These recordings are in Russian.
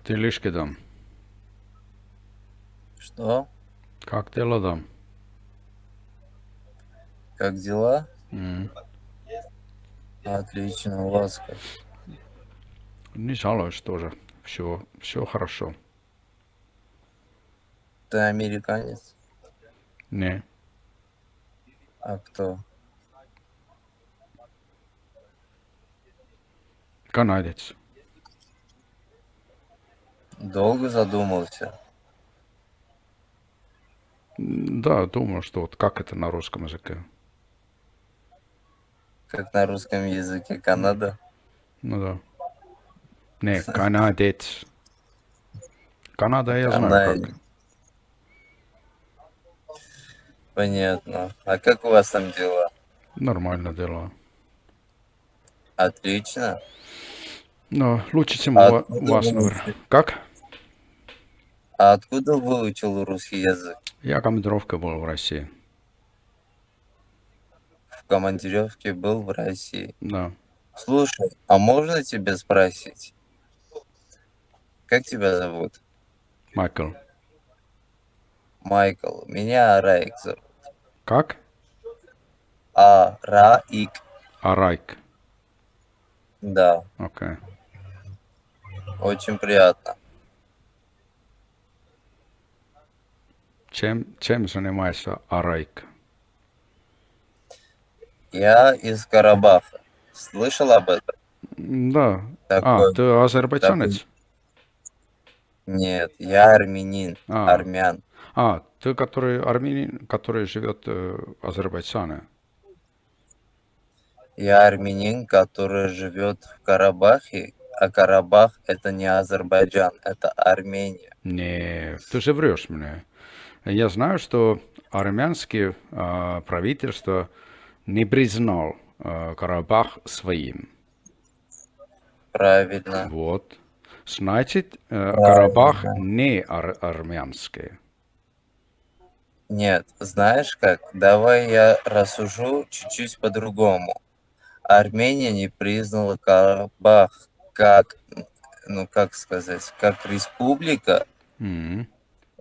Как ты лишки там? Что? Как дела там? Как дела? М. Отлично, у вас как? Не жалуюсь тоже. Все, все хорошо. Ты американец? Не, А кто? канадец. Долго задумался? Да, думаю, что вот как это на русском языке. Как на русском языке Канада? Ну да. Не, канадец. Канада я знаю Канадец. как. Понятно. А как у вас там дела? Нормально дела. Отлично. Но лучше, чем у А у вас, наверное. Как? А откуда выучил русский язык? Я командировка был в России. В командировке был в России. Да. Слушай, а можно тебя спросить? Как тебя зовут? Майкл. Майкл. Меня Раик зовут. Как? А, Раик. Арайк. Да, Окей. очень приятно. Чем, чем занимается Арайк? Я из Карабаха. Слышал об этом? Да. А, Такой, ты азербайджанец? нет, я армянин, А, армян. а, ты который армянин, который живет э, в Азербайджане. Я армянин, который живет в Карабахе, а Карабах это не Азербайджан, это Армения. Не, ты же врешь мне. Я знаю, что армянское а, правительство не признал а, Карабах своим. Правильно, Вот. Значит, э, Карабах не ар- армянский. Нет, знаешь как? Давай я рассужу чуть-чуть по-другому. Армения не признала Карабах как, ну как сказать, как республика, М,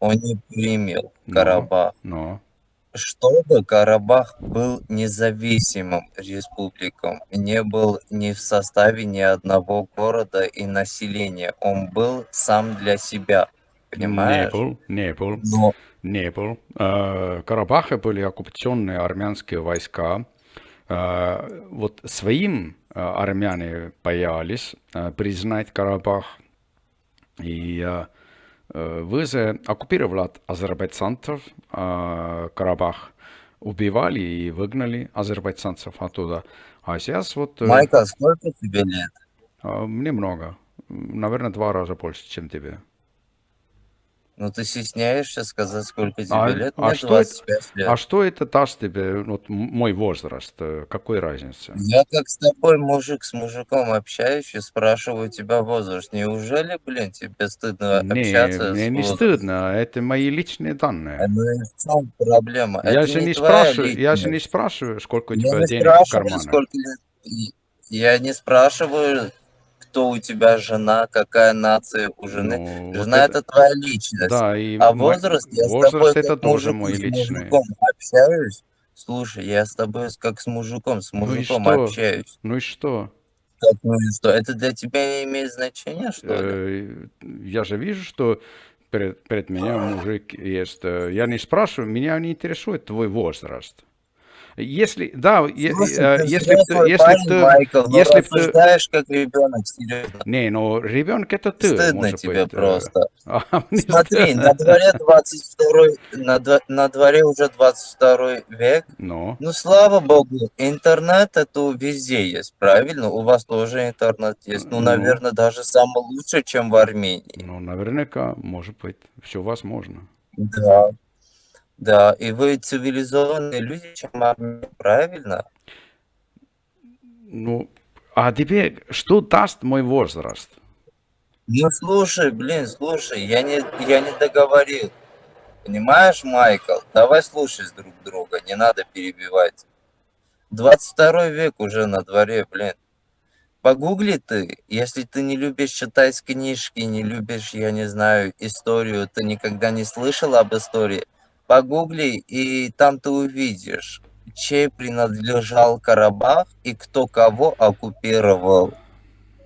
он не принял Но, Карабах. но. Чтобы Карабах был независимым республиком, не был ни в составе ни одного города и населения, он был сам для себя, Не понимаешь? был, не был, Но не был. Э, Карабахе были оккупационные армянские войска. Э, Вот своим э, армяне боялись признать Карабах. И э, э, ВЗ оккупировал от азербайджанцев э, Карабах, убивали и выгнали азербайджанцев оттуда. А сейчас вот э, Майкл, сколько тебе лет? мне много, наверное, два раза больше, чем тебе. Ну ты стесняешься сказать, сколько тебе А, лет? а Мне что это, 25 а лет. что это даст тебе, вот мой возраст, э, какой разницы? Я как с тобой мужик с мужиком общаюсь и спрашиваю тебя возраст. Неужели, блин, тебе стыдно Не, общаться мне не стыдно, это мои личные А данные. Ну и в чем проблема? Я Это же не спрашиваю, я же не спрашиваю, сколько у тебя не денег в карманах. сколько лет. Я не спрашиваю, кто у тебя жена, какая нация у жены. Ну, вот Жена это, это твоя личность. да, и А мой, возраст, я с возраст тобой это как тоже мой с личный. мужиком общаюсь. Слушай, я с тобой с- как с мужиком, с Ну мужиком что? общаюсь. Ну и что? Как, ну и что? Это для тебя не имеет значения, что ли? Э, Я же вижу, что перед, перед меня мужик есть. Э, Я не спрашиваю, меня не интересует твой возраст. Если, да, Слушай, э, если взрослый если парень, ты, Майкл, если ты, рассуждаешь как ребенок, серьезно. не, ну ребенок это ты, Стыдно тебе быть. э, просто. А Смотри, на дворе 22 на, дво- на дворе уже 22 век. Ну, Ну, слава богу, интернет это везде есть, правильно? У вас тоже интернет есть. Ну, ну, наверное, даже самый лучший, чем в Армении. ну, наверняка, может быть, все возможно. Да, да. И вы цивилизованные люди, чем армяне, правильно? Ну, а тебе что даст мой возраст? Ну, слушай, блин, слушай, я не, я не договорил. Понимаешь, Майкл? Давай слушать друг друга, не надо перебивать. 22 век уже на дворе, блин. Погугли ты, если ты не любишь читать книжки, не любишь, я не знаю, историю, ты никогда не слышал об истории, погугли, и там ты увидишь, чей принадлежал Карабах и кто кого оккупировал.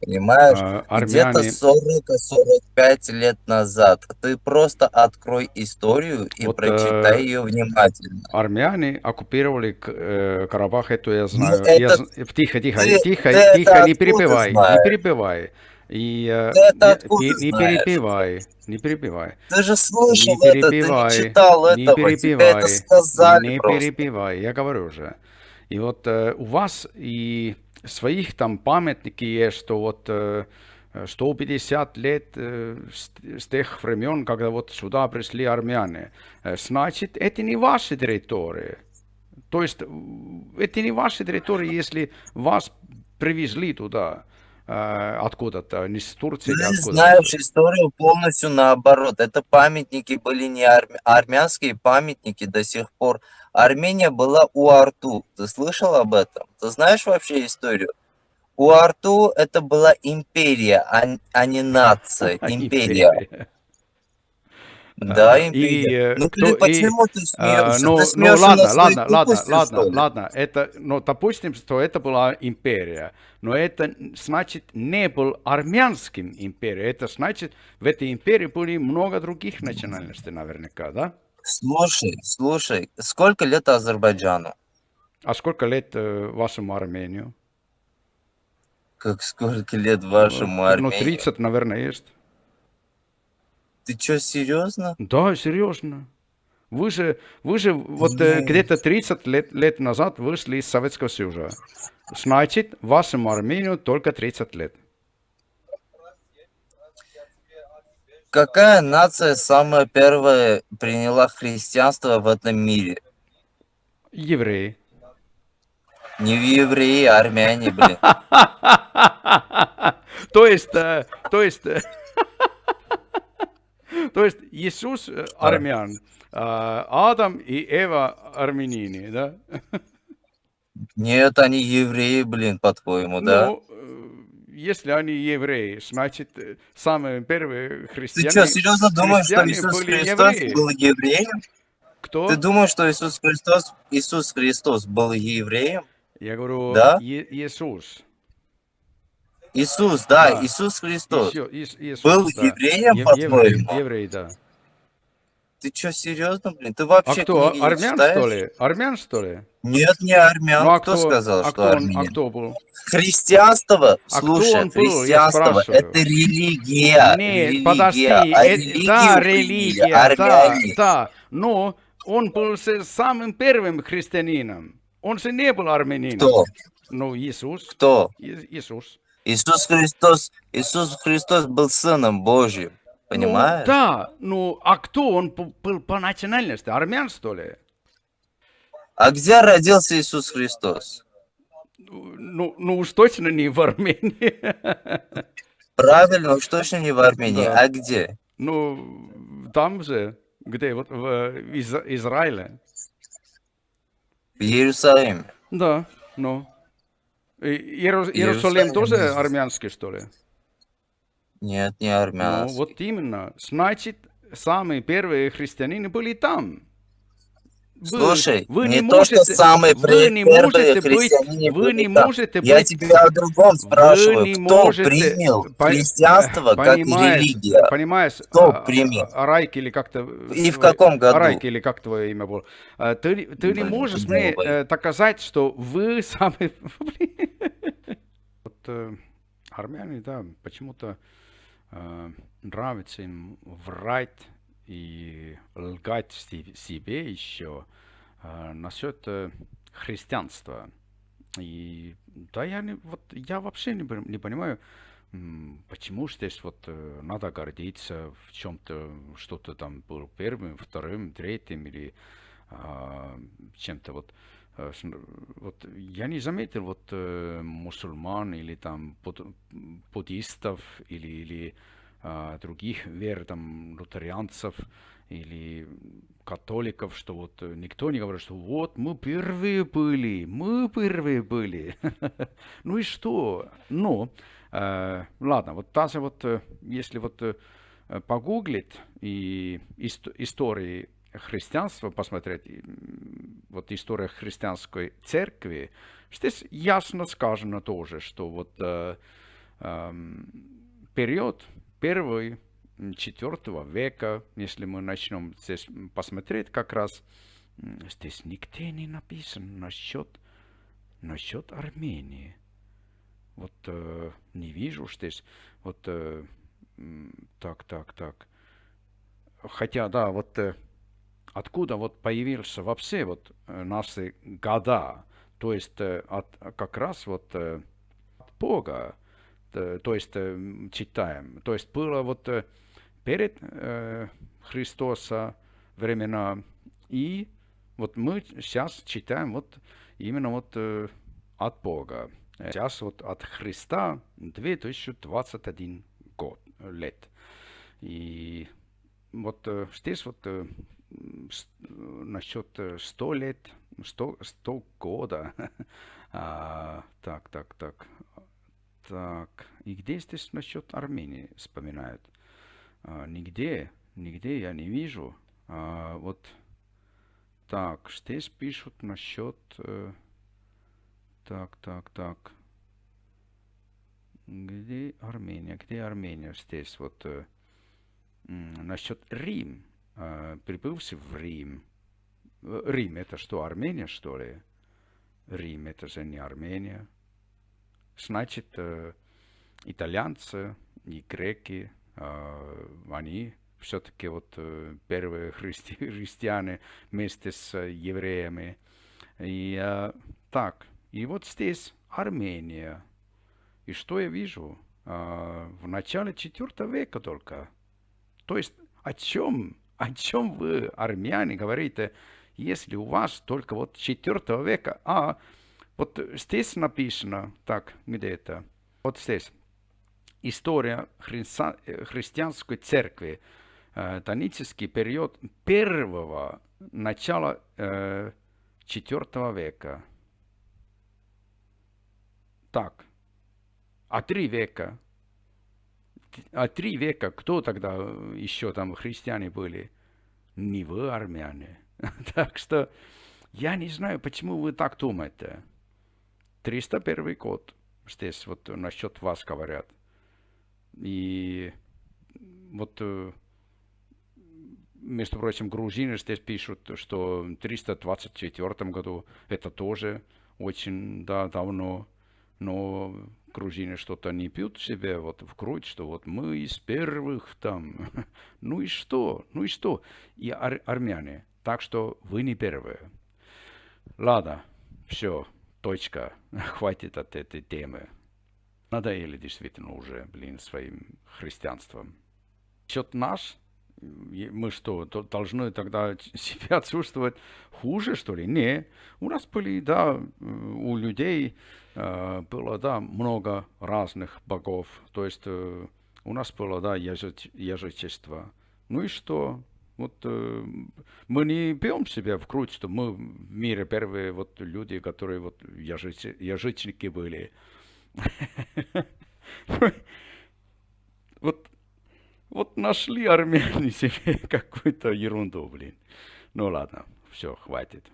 Понимаешь? Э, Где-то армяне, 40-45 лет назад. Ты просто открой историю и вот прочитай э, ее внимательно. армяне оккупировали э, Карабах, это я Ну, знаю. Я, это з- тихо, тихо, ты, тихо, ты тихо, не перебивай, не перебивай. И э, это не, не, не знаешь? перебивай, не перебивай. Ты же Не слышал это, ты не читал не этого, тебе это сказали не просто. перебивай, я говорю же. И вот э, у вас и своих там памятники есть, что вот э, 150 лет э, с, с тех времен, когда вот сюда пришли армяне. Э, Значит, это не ваши территории. То есть это не ваши территории, если вас привезли туда откуда-то, не с Турции Ты откуда-то. знаешь историю полностью наоборот. Это памятники были не армя- армянские памятники до сих пор. Армения была у Арту. Ты слышал об этом? Ты знаешь вообще историю? У Арту это была империя, а, а не нация. Империя. Да, А, И империя. э, Ну, кто и почему ты а, смеешься? ну, Ты ну смеешься ладно, своей ладно, ладно, ладно, ли? ладно. Это, ну, допустим, что это была империя, но это значит не был армянским империей. Это значит в этой империи были много других национальностей, наверняка, да? Слушай, слушай, сколько лет Азербайджану? А сколько лет э, вашему Армению? Как сколько лет вашему Ну, Армению? 30, наверное, есть. Ты что, серьезно? Да, серьезно. Вы же, вы же вот э, где-то 30 лет, лет назад вышли из Советского Союза. Значит, вашему Армению только 30 лет. Какая нация самая первая приняла христианство в этом мире? Евреи. Не евреи, а армяне, блин. То есть, э, то есть, э, то есть Иисус э, армян, а Адам и Эва армянине, да? Нет, они евреи, блин, по-твоему, да? Ну, э, если они евреи, значит, э, самые первые Ты христиане, что, серьезно думаешь, что Иисус Христос евреи. был евреем? Кто? Ты думаешь, что Иисус Христос, Иисус Христос был евреем? Я говорю, Да? Иисус. Иисус, да, Да. Иисус Христос. Ис- Иисус, Был да. евреем, Е- еврей, по-твоему? еврей, да. Ты что, серьезно, блин? Ты А вообще кто, книги не армян, читаешь? что ли? Армян, что ли? Нет, не армян. Ну, а кто, сказал, а что кто он, а кто был? Христианство, А кто слушай, был, христианство это религия. Нет, религия, подожди, а э, религию да, религия, да, армяне. да, но он был самым первым христианином. Он же не был армянином. Кто? Ну, Иисус. Кто? Иисус. Иисус Христос, Иисус Христос был сыном Божьим. Ну, Понимаешь? да, ну, а кто он был по национальности? Армян, что ли? А где родился Иисус Христос? Ну, ну уж точно не в Армении. Правильно, уж точно не в Армении. Да. А где? Ну, там же, где, вот в Из- Израиле. В Иерусалиме. Да, ну. Иерус- Иерусалим тоже армянский, что ли? Нет, не Ну, армянский. вот именно. Значит, самые первые христиане были там. Слушай, вы не, не то, что можете- самые вы не можете быть- вы не можете Я быть- тебя о другом спрашиваю. не Кто можете- принял по- христианство как религия? Понимаешь, Кто а- примет? а- Арайк или как-то... И в каком году? Арайк или как твое имя было. А, Ты, ты не можешь мне э, доказать, что вы самые... Блин. Вот э, армяне, да, почему-то э, нравится им врать и лгать себе еще э, насчет э, христианства. И да, я, не, вот, я вообще не, не понимаю, почему здесь вот э, надо гордиться в чем-то, что-то там был первым, вторым, третьим или а, чем-то вот. э, Вот я не заметил вот мусульман или там буд- буддистов или, или а, других вер, там, лутарианцев, или католиков, что вот никто не говорит, что вот мы первые были, мы первые были. ну и что? Ну, э, ладно, вот даже вот, если вот э, погуглить и ист истории христианства посмотреть, вот история христианской церкви, здесь ясно сказано тоже, что вот э, э, период первый четвертого века, если мы начнем здесь посмотреть, как раз здесь нигде не написано насчет, насчет Армении. Вот э, не вижу здесь, вот э, так, так, так. Хотя, да, вот э, откуда вот появился вообще вот э, наши года, то есть э, от, как раз вот э, от Бога, то есть читаем, то есть было вот перед Христоса времена и вот мы сейчас читаем вот именно вот от Бога. Сейчас вот от Христа 2021 год, лет. И вот здесь вот насчет 100 э, лет, 100, 100 года. а, так, так, так. Так, и где здесь насчет Армении вспоминают? А, нигде, нигде я не вижу. А, вот, так, здесь пишут насчет... Э, так, так, так. Где Армения? Где Армения здесь? Вот э, насчет Рим. А, прибывший в Рим. Рим это что, Армения, что ли? Рим это же не Армения. Значит, э, итальянцы и греки, э, они все-таки вот э, первые христи христиане вместе с евреями. И так, и вот здесь Армения. И что я вижу? В начале IV века только. То есть о чем о чем вы, армяне, говорите, если у вас только вот 4 века, а вот здесь написано, так, где это, вот здесь, история христи христианской церкви, э, тонический период первого начала э, 4 века. Так, а три века а три века кто тогда еще там христиане были? Не вы, армяне. так что я не знаю, почему вы так думаете. 301 год здесь вот насчет вас говорят. И вот, э, между прочим, грузины здесь пишут, что в 324 году это тоже очень да, давно. Но грузины что-то не пьют себе вот в грудь, что вот мы из первых там. ну и что? Ну и что? И ар армяне. Так что вы не первые. Ладно, все, точка. Хватит от этой темы. Надоели действительно уже, блин, своим христианством. Счет наш мы что, должны тогда себя чувствовать хуже, что ли? Не. У нас были, да, у людей э, было, да, много разных богов. То есть э, у нас было, да, язычество. Ну и что? Вот э, мы не пьем себя в грудь, что мы в мире первые вот люди, которые вот языч, язычники были. Вот вот нашли армяне себе какую-то ерунду, блин. Ну ладно, все, хватит.